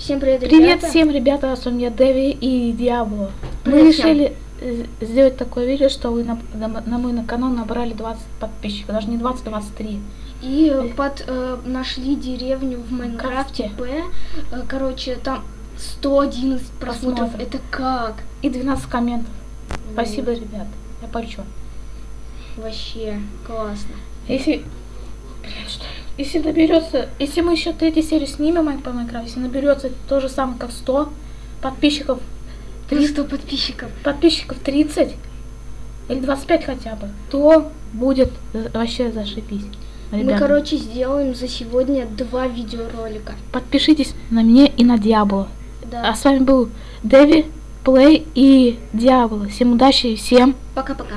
Всем привет, Привет ребята. всем, ребята, с вами я Дэви и Диабло. Мы Привет решили э, сделать такое видео, что вы на, на, на мой на канал набрали 20 подписчиков, даже не 20, 23. И под э, нашли деревню в Майнкрафте Крафте. П. Э, короче, там 111 просмотров. Просмотров. Это как? И 12 комментов. Спасибо, ребят. Я почем. Вообще классно. Если... Если наберется... Если мы еще третью серию снимем по Майнкрафту, если наберется то же самое, как 100 подписчиков, 300 подписчиков. подписчиков 30 или 25 хотя бы, то будет вообще зашибись. Мы, Ребята. короче, сделаем за сегодня два видеоролика. Подпишитесь на меня и на Диабло. Да. А с вами был Дэви, Плей и Диабло. Всем удачи и всем Пока-пока.